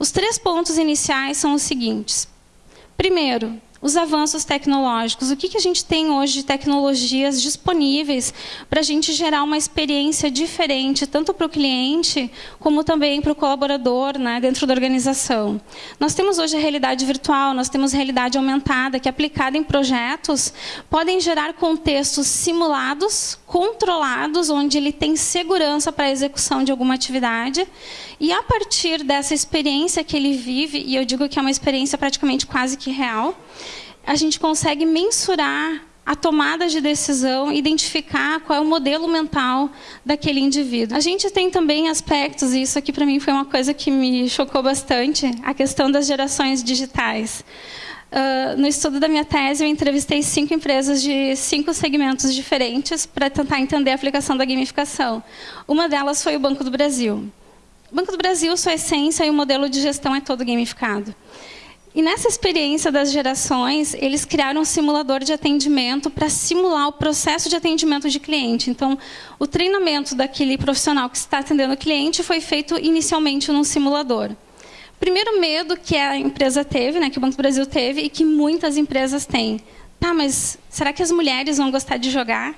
Os três pontos iniciais são os seguintes. Primeiro, os avanços tecnológicos. O que, que a gente tem hoje de tecnologias disponíveis para a gente gerar uma experiência diferente, tanto para o cliente, como também para o colaborador né, dentro da organização. Nós temos hoje a realidade virtual, nós temos realidade aumentada, que aplicada em projetos, podem gerar contextos simulados, controlados, onde ele tem segurança para a execução de alguma atividade, e a partir dessa experiência que ele vive, e eu digo que é uma experiência praticamente quase que real, a gente consegue mensurar a tomada de decisão, identificar qual é o modelo mental daquele indivíduo. A gente tem também aspectos, e isso aqui para mim foi uma coisa que me chocou bastante, a questão das gerações digitais. Uh, no estudo da minha tese, eu entrevistei cinco empresas de cinco segmentos diferentes para tentar entender a aplicação da gamificação. Uma delas foi o Banco do Brasil. O Banco do Brasil, sua essência e o modelo de gestão é todo gamificado. E nessa experiência das gerações, eles criaram um simulador de atendimento para simular o processo de atendimento de cliente. Então, o treinamento daquele profissional que está atendendo o cliente foi feito inicialmente num simulador. Primeiro medo que a empresa teve, né, que o Banco do Brasil teve e que muitas empresas têm. Tá, mas será que as mulheres vão gostar de jogar?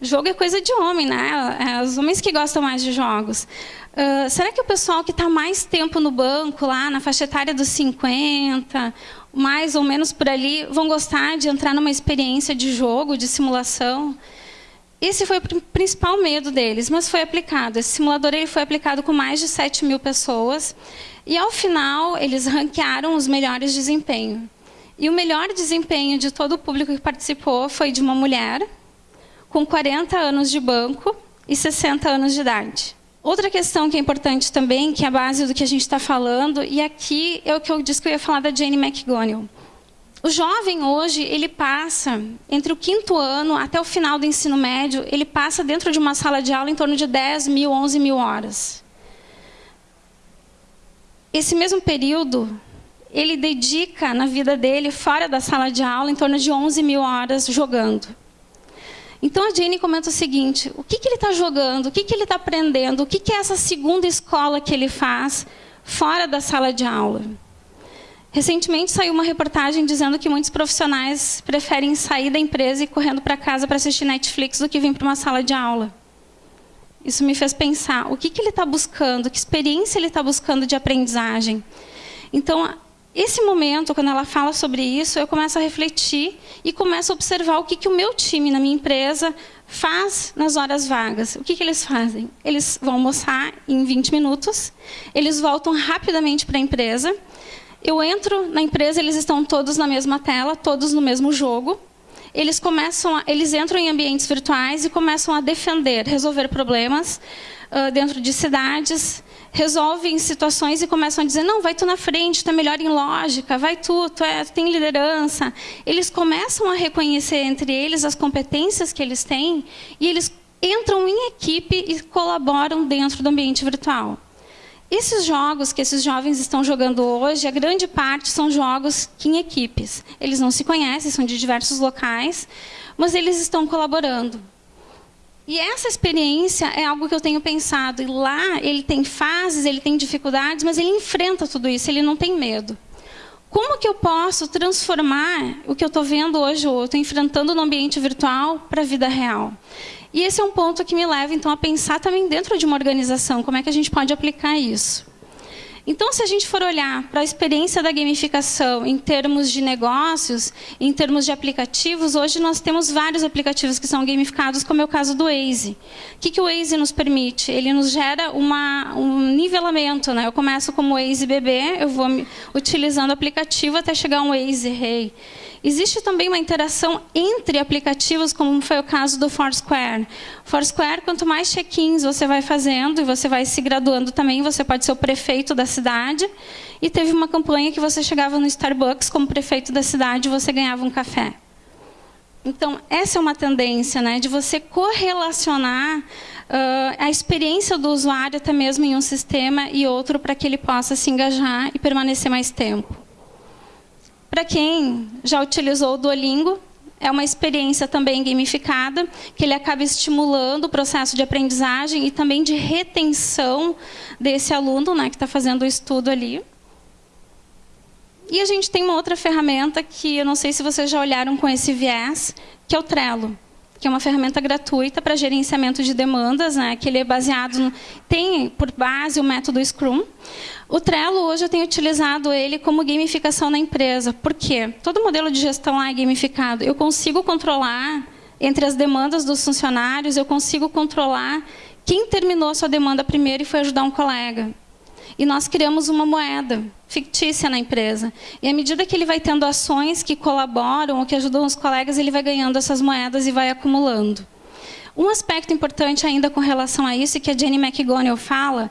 Jogo é coisa de homem, né? É os homens que gostam mais de jogos. Uh, será que o pessoal que está mais tempo no banco, lá na faixa etária dos 50, mais ou menos por ali, vão gostar de entrar numa experiência de jogo, de simulação? Esse foi o principal medo deles, mas foi aplicado. Esse simulador ele foi aplicado com mais de 7 mil pessoas. E, ao final, eles ranquearam os melhores desempenhos. E o melhor desempenho de todo o público que participou foi de uma mulher, com 40 anos de banco e 60 anos de idade. Outra questão que é importante também, que é a base do que a gente está falando, e aqui é o que eu disse que eu ia falar da Jane McGonigal. O jovem hoje, ele passa, entre o quinto ano até o final do ensino médio, ele passa dentro de uma sala de aula em torno de 10 mil, 11 mil horas. Esse mesmo período, ele dedica na vida dele, fora da sala de aula, em torno de 11 mil horas jogando. Então a Jane comenta o seguinte: o que, que ele está jogando, o que, que ele está aprendendo, o que, que é essa segunda escola que ele faz fora da sala de aula. Recentemente saiu uma reportagem dizendo que muitos profissionais preferem sair da empresa e correndo para casa para assistir Netflix do que vir para uma sala de aula. Isso me fez pensar: o que, que ele está buscando, que experiência ele está buscando de aprendizagem. Então, esse momento, quando ela fala sobre isso, eu começo a refletir e começo a observar o que, que o meu time na minha empresa faz nas horas vagas. O que, que eles fazem? Eles vão almoçar em 20 minutos, eles voltam rapidamente para a empresa. Eu entro na empresa, eles estão todos na mesma tela, todos no mesmo jogo. Eles começam, a, eles entram em ambientes virtuais e começam a defender, resolver problemas uh, dentro de cidades, resolvem situações e começam a dizer, não, vai tu na frente, tu é melhor em lógica, vai tu, tu, é, tu tem liderança. Eles começam a reconhecer entre eles as competências que eles têm e eles entram em equipe e colaboram dentro do ambiente virtual. Esses jogos que esses jovens estão jogando hoje, a grande parte são jogos em equipes. Eles não se conhecem, são de diversos locais, mas eles estão colaborando. E essa experiência é algo que eu tenho pensado. E lá ele tem fases, ele tem dificuldades, mas ele enfrenta tudo isso, ele não tem medo. Como que eu posso transformar o que eu estou vendo hoje, ou estou enfrentando no ambiente virtual, para a vida real? E esse é um ponto que me leva, então, a pensar também dentro de uma organização, como é que a gente pode aplicar isso. Então, se a gente for olhar para a experiência da gamificação em termos de negócios, em termos de aplicativos, hoje nós temos vários aplicativos que são gamificados, como é o caso do Waze. O que, que o Waze nos permite? Ele nos gera uma, um nivelamento. Né? Eu começo como Waze bebê, eu vou utilizando o aplicativo até chegar um Waze rei. Hey. Existe também uma interação entre aplicativos, como foi o caso do Foursquare. Foursquare, quanto mais check-ins você vai fazendo e você vai se graduando também, você pode ser o prefeito da cidade. E teve uma campanha que você chegava no Starbucks como prefeito da cidade e você ganhava um café. Então, essa é uma tendência né, de você correlacionar uh, a experiência do usuário até mesmo em um sistema e outro para que ele possa se engajar e permanecer mais tempo. Para quem já utilizou o Duolingo, é uma experiência também gamificada, que ele acaba estimulando o processo de aprendizagem e também de retenção desse aluno né, que está fazendo o estudo ali. E a gente tem uma outra ferramenta que eu não sei se vocês já olharam com esse viés, que é o Trello que é uma ferramenta gratuita para gerenciamento de demandas, né, que ele é baseado, no, tem por base o método Scrum. O Trello, hoje, eu tenho utilizado ele como gamificação na empresa. Por quê? Todo modelo de gestão lá é gamificado. Eu consigo controlar entre as demandas dos funcionários, eu consigo controlar quem terminou a sua demanda primeiro e foi ajudar um colega. E nós criamos uma moeda fictícia na empresa. E à medida que ele vai tendo ações que colaboram ou que ajudam os colegas, ele vai ganhando essas moedas e vai acumulando. Um aspecto importante ainda com relação a isso, que a Jenny McGonigal fala,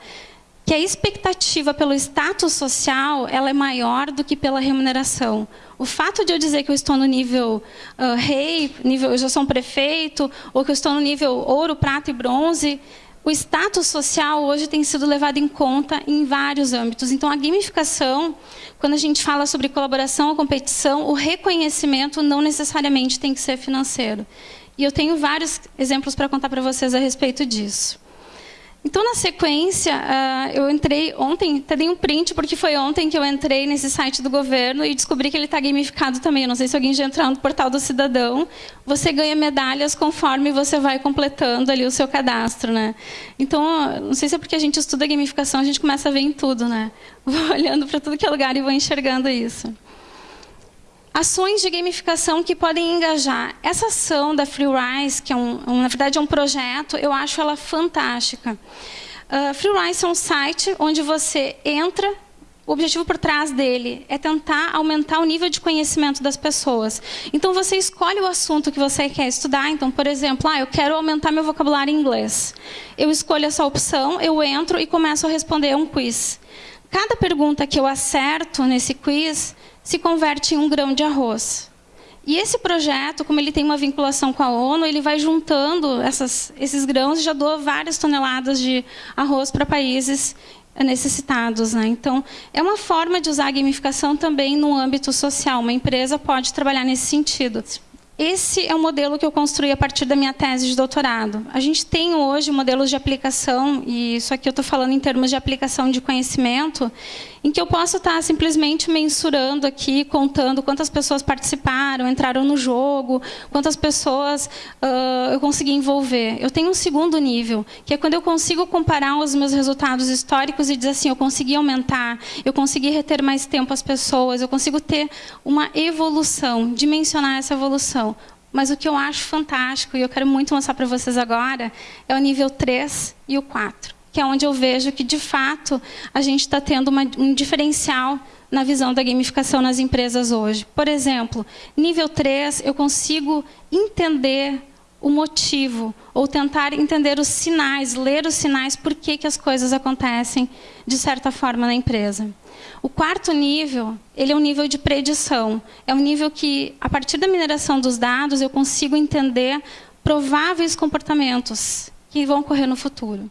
que a expectativa pelo status social ela é maior do que pela remuneração. O fato de eu dizer que eu estou no nível uh, rei, nível, eu já sou um prefeito, ou que eu estou no nível ouro, prata e bronze, o status social hoje tem sido levado em conta em vários âmbitos. Então, a gamificação, quando a gente fala sobre colaboração ou competição, o reconhecimento não necessariamente tem que ser financeiro. E eu tenho vários exemplos para contar para vocês a respeito disso. Então, na sequência, uh, eu entrei ontem, até dei um print, porque foi ontem que eu entrei nesse site do governo e descobri que ele está gamificado também. Eu não sei se alguém já entrou no portal do cidadão. Você ganha medalhas conforme você vai completando ali o seu cadastro. Né? Então, não sei se é porque a gente estuda gamificação, a gente começa a ver em tudo. Né? Vou olhando para tudo que é lugar e vou enxergando isso ações de gamificação que podem engajar. Essa ação da FreeRise, que é um, um, na verdade é um projeto, eu acho ela fantástica. Uh, FreeRise é um site onde você entra, o objetivo por trás dele é tentar aumentar o nível de conhecimento das pessoas. Então, você escolhe o assunto que você quer estudar. Então, por exemplo, ah, eu quero aumentar meu vocabulário em inglês. Eu escolho essa opção, eu entro e começo a responder um quiz. Cada pergunta que eu acerto nesse quiz, se converte em um grão de arroz. E esse projeto, como ele tem uma vinculação com a ONU, ele vai juntando essas, esses grãos e já doa várias toneladas de arroz para países necessitados. Né? Então, é uma forma de usar a gamificação também no âmbito social. Uma empresa pode trabalhar nesse sentido. Esse é o modelo que eu construí a partir da minha tese de doutorado. A gente tem hoje modelos de aplicação, e isso aqui eu estou falando em termos de aplicação de conhecimento, em que eu posso estar simplesmente mensurando aqui, contando quantas pessoas participaram, entraram no jogo, quantas pessoas uh, eu consegui envolver. Eu tenho um segundo nível, que é quando eu consigo comparar os meus resultados históricos e dizer assim, eu consegui aumentar, eu consegui reter mais tempo as pessoas, eu consigo ter uma evolução, dimensionar essa evolução. Mas o que eu acho fantástico, e eu quero muito mostrar para vocês agora, é o nível 3 e o 4 que é onde eu vejo que, de fato, a gente está tendo uma, um diferencial na visão da gamificação nas empresas hoje. Por exemplo, nível 3, eu consigo entender o motivo, ou tentar entender os sinais, ler os sinais, por que, que as coisas acontecem de certa forma na empresa. O quarto nível, ele é um nível de predição. É um nível que, a partir da mineração dos dados, eu consigo entender prováveis comportamentos que vão ocorrer no futuro.